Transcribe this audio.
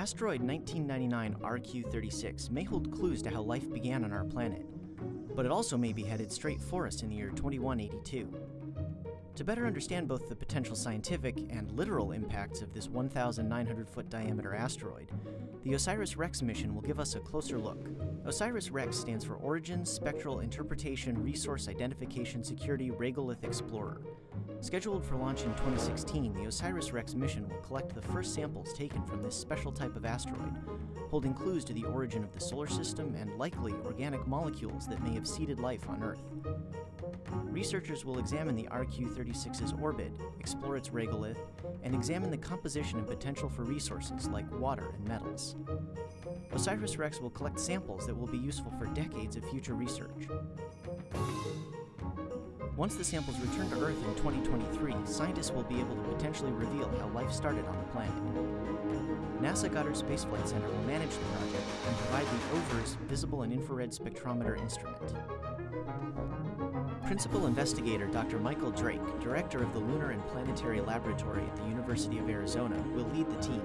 Asteroid 1999 RQ-36 may hold clues to how life began on our planet, but it also may be headed straight for us in the year 2182. To better understand both the potential scientific and literal impacts of this 1,900 foot diameter asteroid, the OSIRIS-REx mission will give us a closer look. OSIRIS-REx stands for Origin, Spectral Interpretation, Resource Identification, Security, Regolith Explorer. Scheduled for launch in 2016, the OSIRIS-REx mission will collect the first samples taken from this special type of asteroid, holding clues to the origin of the solar system and likely organic molecules that may have seeded life on Earth. Researchers will examine the RQ-36's orbit, explore its regolith, and examine the composition and potential for resources like water and metals. OSIRIS-REx will collect samples that will be useful for decades of future research. Once the samples return to Earth in 2023, scientists will be able to potentially reveal how life started on the planet. NASA Goddard Space Flight Center will manage the project and provide the OVIRS Visible and Infrared Spectrometer Instrument. Principal investigator Dr. Michael Drake, director of the Lunar and Planetary Laboratory at the University of Arizona, will lead the team.